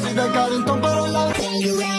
soy de Carrington, pero la...